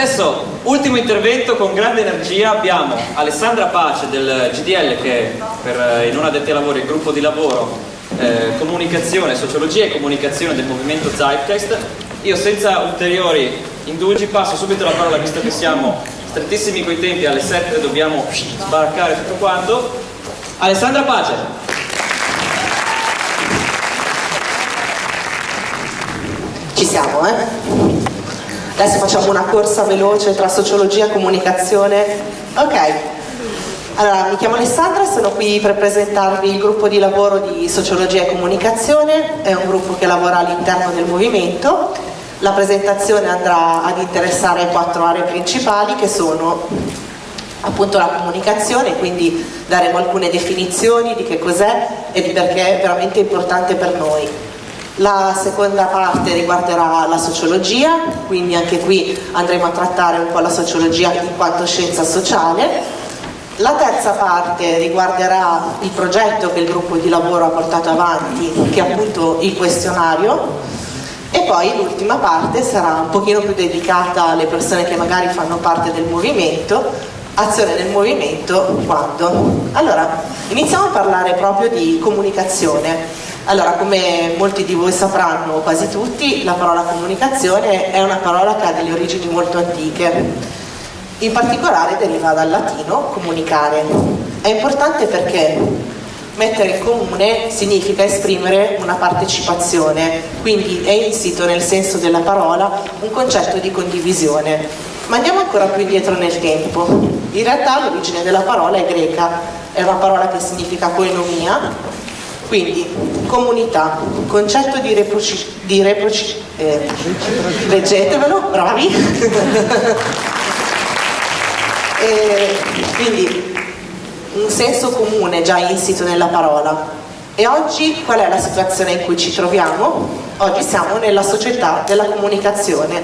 Adesso ultimo intervento con grande energia abbiamo Alessandra Pace del GDL che per i non addetti ai lavori il gruppo di lavoro eh, comunicazione, sociologia e comunicazione del movimento Zeitgeist. Io senza ulteriori indugi passo subito la parola visto che siamo strettissimi coi tempi, alle 7 dobbiamo sbaraccare tutto quanto. Alessandra Pace. Ci siamo, eh? Adesso facciamo una corsa veloce tra sociologia e comunicazione. Ok, allora mi chiamo Alessandra, sono qui per presentarvi il gruppo di lavoro di sociologia e comunicazione, è un gruppo che lavora all'interno del movimento. La presentazione andrà ad interessare quattro aree principali che sono appunto la comunicazione, quindi daremo alcune definizioni di che cos'è e di perché è veramente importante per noi. La seconda parte riguarderà la sociologia, quindi anche qui andremo a trattare un po' la sociologia in quanto scienza sociale. La terza parte riguarderà il progetto che il gruppo di lavoro ha portato avanti, che è appunto il questionario. E poi l'ultima parte sarà un pochino più dedicata alle persone che magari fanno parte del movimento, azione del movimento quando? Allora, iniziamo a parlare proprio di comunicazione. Allora, come molti di voi sapranno, quasi tutti, la parola comunicazione è una parola che ha delle origini molto antiche. In particolare deriva dal latino comunicare. È importante perché mettere in comune significa esprimere una partecipazione, quindi è insito nel senso della parola un concetto di condivisione. Ma andiamo ancora più indietro nel tempo. In realtà l'origine della parola è greca, è una parola che significa coenomia, quindi comunità, concetto di reproci... Di reproci eh, leggetevelo, bravi. e, quindi un senso comune già insito nella parola. E oggi qual è la situazione in cui ci troviamo? Oggi siamo nella società della comunicazione,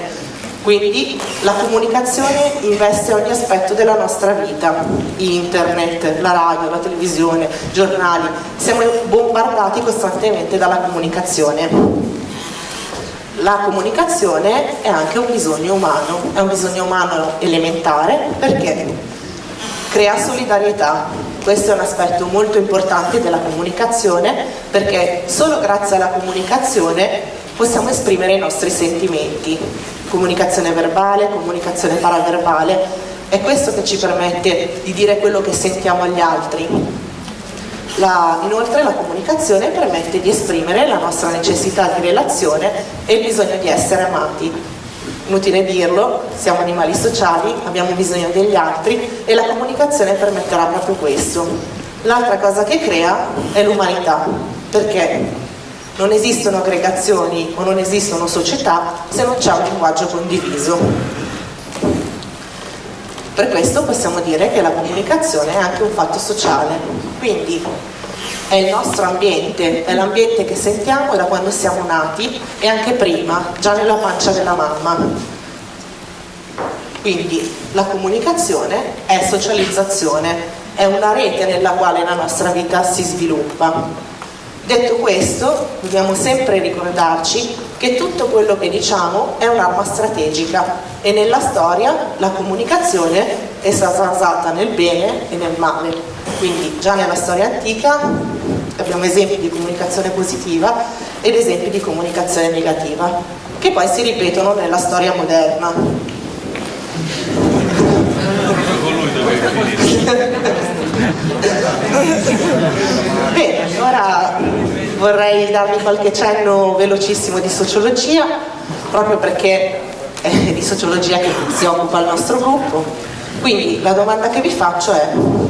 quindi la comunicazione investe ogni aspetto della nostra vita, internet, la radio, la televisione, giornali, siamo bombardati costantemente dalla comunicazione. La comunicazione è anche un bisogno umano, è un bisogno umano elementare perché crea solidarietà. Questo è un aspetto molto importante della comunicazione perché solo grazie alla comunicazione possiamo esprimere i nostri sentimenti comunicazione verbale, comunicazione paraverbale, è questo che ci permette di dire quello che sentiamo agli altri. La, inoltre la comunicazione permette di esprimere la nostra necessità di relazione e il bisogno di essere amati. Inutile dirlo, siamo animali sociali, abbiamo bisogno degli altri e la comunicazione permetterà proprio questo. L'altra cosa che crea è l'umanità, perché non esistono aggregazioni o non esistono società se non c'è un linguaggio condiviso. Per questo possiamo dire che la comunicazione è anche un fatto sociale, quindi è il nostro ambiente, è l'ambiente che sentiamo da quando siamo nati e anche prima, già nella pancia della mamma. Quindi la comunicazione è socializzazione, è una rete nella quale la nostra vita si sviluppa. Detto questo, dobbiamo sempre ricordarci che tutto quello che diciamo è un'arma strategica e nella storia la comunicazione è stata usata nel bene e nel male. Quindi già nella storia antica abbiamo esempi di comunicazione positiva ed esempi di comunicazione negativa, che poi si ripetono nella storia moderna. Bene, ora vorrei darvi qualche cenno velocissimo di sociologia, proprio perché è di sociologia che si occupa il nostro gruppo. Quindi la domanda che vi faccio è,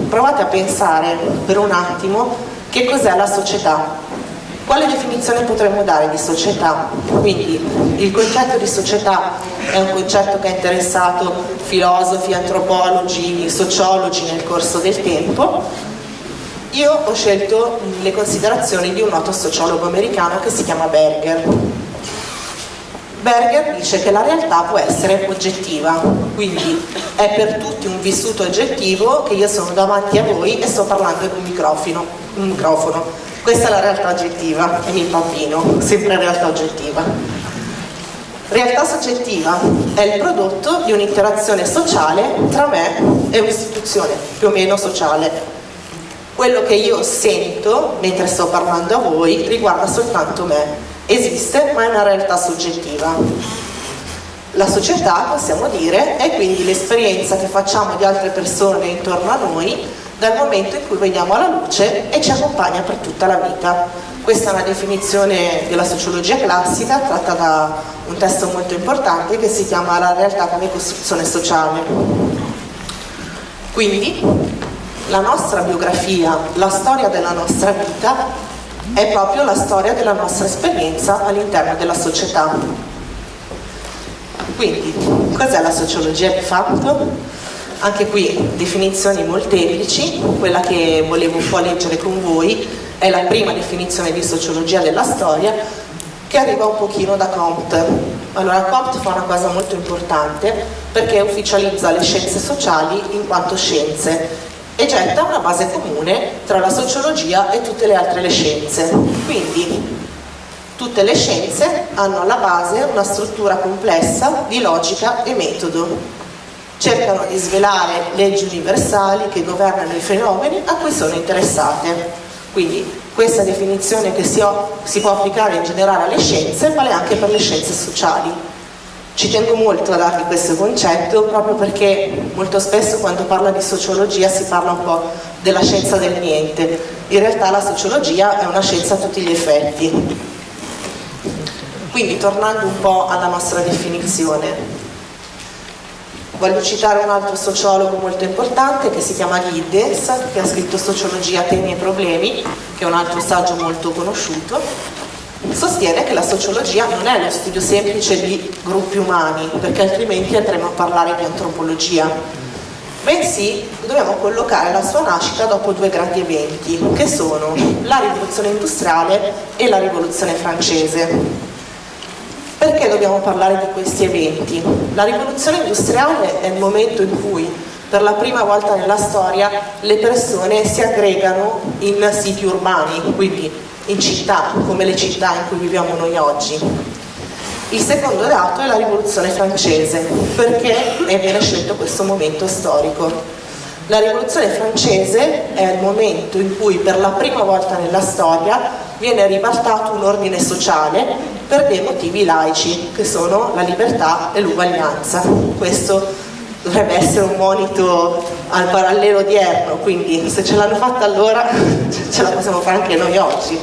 provate a pensare per un attimo che cos'è la società. Quale definizione potremmo dare di società? Quindi il concetto di società è un concetto che ha interessato filosofi, antropologi, sociologi nel corso del tempo io ho scelto le considerazioni di un noto sociologo americano che si chiama Berger. Berger dice che la realtà può essere oggettiva, quindi è per tutti un vissuto oggettivo che io sono davanti a voi e sto parlando in un microfono. Un microfono. Questa è la realtà oggettiva, è il bambino, sempre realtà oggettiva. Realtà soggettiva è il prodotto di un'interazione sociale tra me e un'istituzione più o meno sociale. Quello che io sento mentre sto parlando a voi riguarda soltanto me. Esiste, ma è una realtà soggettiva. La società, possiamo dire, è quindi l'esperienza che facciamo di altre persone intorno a noi dal momento in cui veniamo alla luce e ci accompagna per tutta la vita. Questa è una definizione della sociologia classica tratta da un testo molto importante che si chiama La realtà come costruzione sociale. Quindi la nostra biografia, la storia della nostra vita è proprio la storia della nostra esperienza all'interno della società. Quindi, cos'è la sociologia di fatto? Anche qui definizioni molteplici, quella che volevo un po' leggere con voi è la prima definizione di sociologia della storia che arriva un pochino da Comte. Allora Comte fa una cosa molto importante perché ufficializza le scienze sociali in quanto scienze e getta una base comune tra la sociologia e tutte le altre le scienze. Quindi tutte le scienze hanno alla base una struttura complessa di logica e metodo cercano di svelare leggi universali che governano i fenomeni a cui sono interessate. Quindi questa definizione che si, si, può applicare in generale alle scienze vale anche per le scienze sociali. Ci tengo molto a darvi questo concetto proprio perché molto spesso quando parla di sociologia si parla un po' della scienza del niente. In realtà la sociologia è una scienza a tutti gli effetti. Quindi tornando un po' alla nostra definizione, Voglio citare un altro sociologo molto importante che si chiama Giddens, che ha scritto Sociologia, temi e problemi, che è un altro saggio molto conosciuto. Sostiene che la sociologia non è lo studio semplice di gruppi umani, perché altrimenti andremo a parlare di antropologia, bensì dobbiamo collocare la sua nascita dopo due grandi eventi, che sono la rivoluzione industriale e la rivoluzione francese. Perché dobbiamo parlare di questi eventi? La rivoluzione industriale è il momento in cui per la prima volta nella storia le persone si aggregano in siti urbani, quindi in città, come le città in cui viviamo noi oggi. Il secondo dato è la rivoluzione francese, perché viene scelto questo momento storico. La rivoluzione francese è il momento in cui per la prima volta nella storia viene ribaltato un ordine sociale per dei motivi laici, che sono la libertà e l'uguaglianza. Questo dovrebbe essere un monito al parallelo odierno, quindi se ce l'hanno fatta allora ce la possiamo fare anche noi oggi.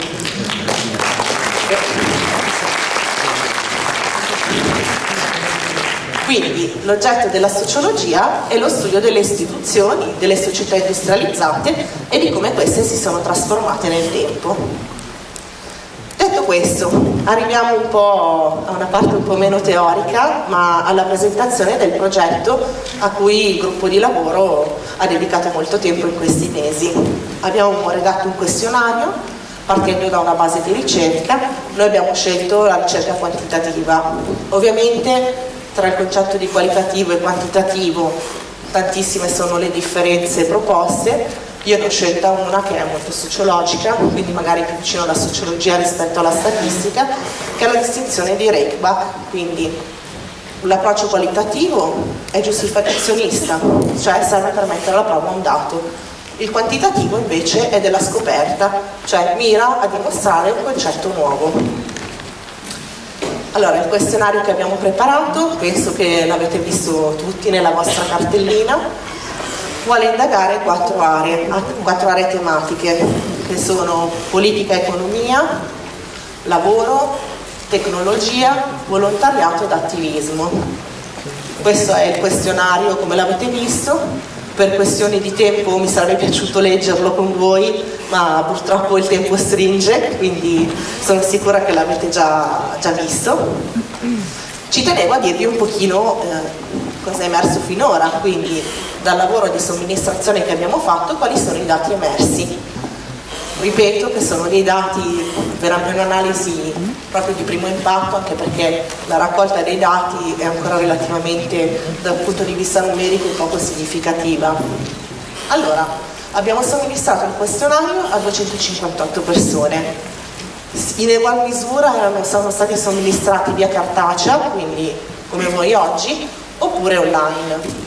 Quindi l'oggetto della sociologia è lo studio delle istituzioni, delle società industrializzate e di come queste si sono trasformate nel tempo questo, arriviamo un po' a una parte un po' meno teorica, ma alla presentazione del progetto a cui il gruppo di lavoro ha dedicato molto tempo in questi mesi. Abbiamo redatto un questionario partendo da una base di ricerca, noi abbiamo scelto la ricerca quantitativa. Ovviamente tra il concetto di qualitativo e quantitativo tantissime sono le differenze proposte, io ne ho scelta una che è molto sociologica, quindi magari più vicino alla sociologia rispetto alla statistica, che è la distinzione di Reichbach, quindi l'approccio qualitativo è giustificazionista, cioè serve per mettere alla prova un dato. Il quantitativo invece è della scoperta, cioè mira a dimostrare un concetto nuovo. Allora, il questionario che abbiamo preparato, penso che l'avete visto tutti nella vostra cartellina, vuole indagare quattro aree, quattro aree tematiche che sono politica e economia, lavoro, tecnologia, volontariato ed attivismo. Questo è il questionario come l'avete visto, per questioni di tempo mi sarebbe piaciuto leggerlo con voi, ma purtroppo il tempo stringe, quindi sono sicura che l'avete già, già, visto. Ci tenevo a dirvi un pochino eh, cosa è emerso finora, quindi dal lavoro di somministrazione che abbiamo fatto, quali sono i dati emersi. Ripeto che sono dei dati per un'analisi proprio di primo impatto, anche perché la raccolta dei dati è ancora relativamente dal punto di vista numerico poco significativa. Allora, abbiamo somministrato il questionario a 258 persone. in egual misura erano, sono stati somministrati via cartacea, quindi come voi oggi, oppure online.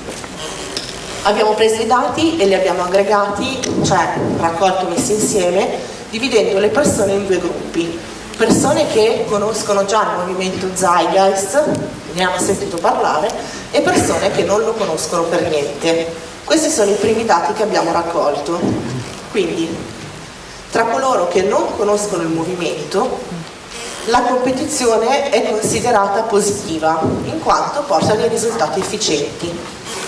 Abbiamo preso i dati e li abbiamo aggregati, cioè raccolti e messi insieme, dividendo le persone in due gruppi. Persone che conoscono già il movimento Zeitgeist, ne hanno sentito parlare, e persone che non lo conoscono per niente. Questi sono i primi dati che abbiamo raccolto. Quindi, tra coloro che non conoscono il movimento, la competizione è considerata positiva, in quanto porta dei risultati efficienti.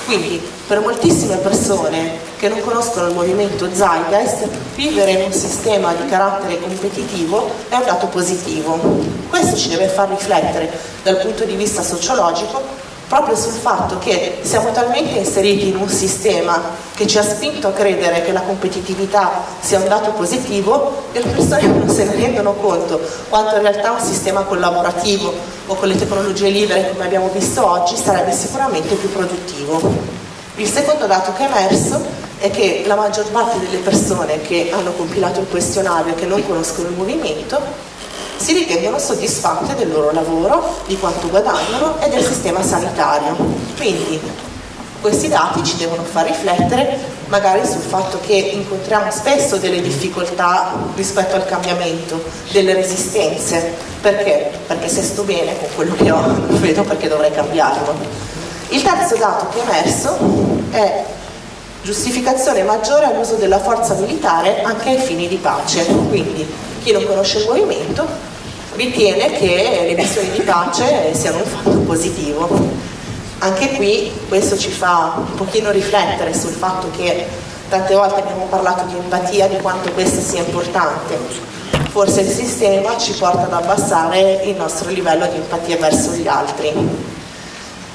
Quindi per moltissime persone che non conoscono il movimento Zeitgeist, vivere in un sistema di carattere competitivo è un dato positivo. Questo ci deve far riflettere dal punto di vista sociologico proprio sul fatto che siamo talmente inseriti in un sistema che ci ha spinto a credere che la competitività sia un dato positivo che le persone non se ne rendono conto quanto in realtà un sistema collaborativo o con le tecnologie libere come abbiamo visto oggi sarebbe sicuramente più produttivo. Il secondo dato che è emerso è che la maggior parte delle persone che hanno compilato il questionario e che non conoscono il movimento si ritengono soddisfatte del loro lavoro, di quanto guadagnano e del sistema sanitario. Quindi questi dati ci devono far riflettere magari sul fatto che incontriamo spesso delle difficoltà rispetto al cambiamento, delle resistenze. Perché? Perché se sto bene con quello che ho, non vedo perché dovrei cambiarlo. Il terzo dato che è emerso è giustificazione maggiore all'uso della forza militare anche ai fini di pace. Quindi chi non conosce il movimento ritiene che le missioni di pace siano un fatto positivo. Anche qui questo ci fa un pochino riflettere sul fatto che tante volte abbiamo parlato di empatia, di quanto questa sia importante. Forse il sistema ci porta ad abbassare il nostro livello di empatia verso gli altri.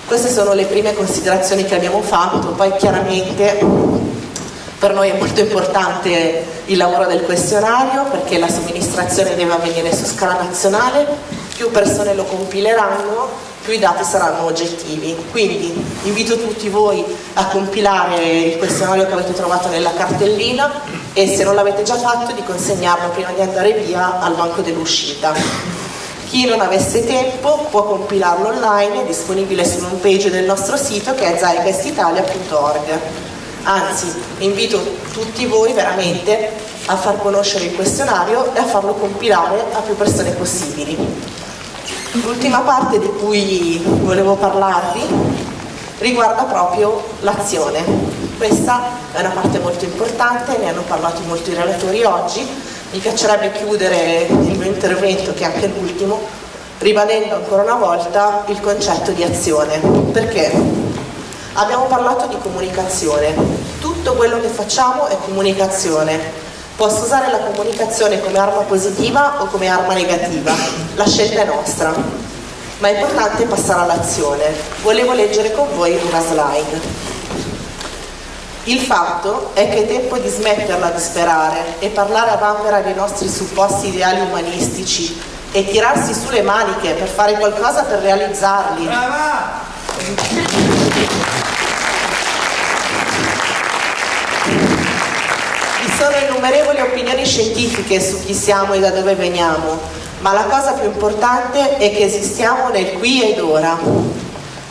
Queste sono le prime considerazioni che abbiamo fatto, poi chiaramente per noi è molto importante il lavoro del questionario perché la somministrazione deve avvenire su scala nazionale, più persone lo compileranno, più i dati saranno oggettivi. Quindi invito tutti voi a compilare il questionario che avete trovato nella cartellina e se non l'avete già fatto di consegnarlo prima di andare via al banco dell'uscita. Chi non avesse tempo può compilarlo online, è disponibile sull'home page del nostro sito che è zeitgeistitalia.org anzi invito tutti voi veramente a far conoscere il questionario e a farlo compilare a più persone possibili. L'ultima parte di cui volevo parlarvi riguarda proprio l'azione. Questa è una parte molto importante, ne hanno parlato molti relatori oggi. Mi piacerebbe chiudere il mio intervento, che è anche l'ultimo, ribadendo ancora una volta il concetto di azione. Perché? Abbiamo parlato di comunicazione, tutto quello che facciamo è comunicazione. Posso usare la comunicazione come arma positiva o come arma negativa, la scelta è nostra, ma è importante passare all'azione. Volevo leggere con voi una slide. Il fatto è che è tempo di smetterla di sperare e parlare a vanvera dei nostri supposti ideali umanistici e tirarsi su le maniche per fare qualcosa per realizzarli. Brava! Innumerevoli opinioni scientifiche su chi siamo e da dove veniamo, ma la cosa più importante è che esistiamo nel qui ed ora.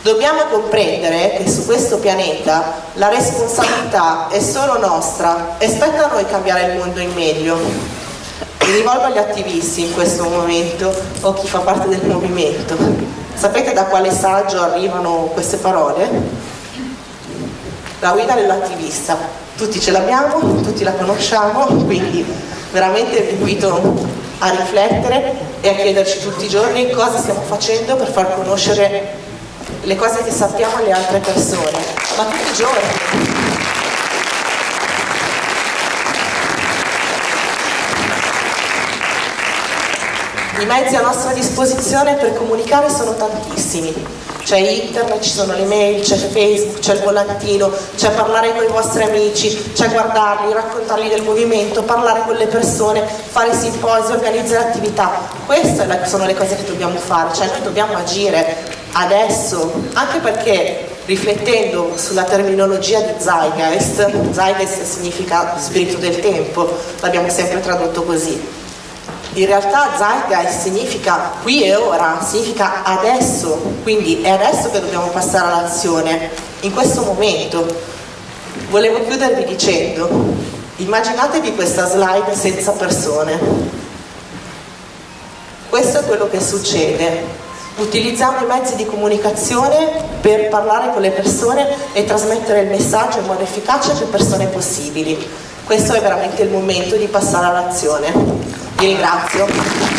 Dobbiamo comprendere che su questo pianeta la responsabilità è solo nostra e spetta a noi cambiare il mondo in meglio. Mi rivolgo agli attivisti in questo momento o chi fa parte del movimento. Sapete da quale saggio arrivano queste parole? La guida dell'attivista tutti ce l'abbiamo, tutti la conosciamo, quindi veramente vi invito a riflettere e a chiederci tutti i giorni cosa stiamo facendo per far conoscere le cose che sappiamo alle altre persone, ma tutti i giorni. I mezzi a nostra disposizione per comunicare sono tantissimi c'è internet, ci sono le mail, c'è Facebook, c'è il volantino, c'è parlare con i vostri amici, c'è guardarli, raccontargli del movimento, parlare con le persone, fare simposi, organizzare attività. Queste sono le cose che dobbiamo fare, cioè noi dobbiamo agire adesso, anche perché riflettendo sulla terminologia di Zeitgeist, Zeitgeist significa spirito del tempo, l'abbiamo sempre tradotto così. In realtà Zeitgeist significa qui e ora, significa adesso, quindi è adesso che dobbiamo passare all'azione, in questo momento. Volevo chiudervi dicendo, immaginatevi questa slide senza persone. Questo è quello che succede utilizziamo i mezzi di comunicazione per parlare con le persone e trasmettere il messaggio in modo efficace a più persone possibili. Questo è veramente il momento di passare all'azione. Vi ringrazio.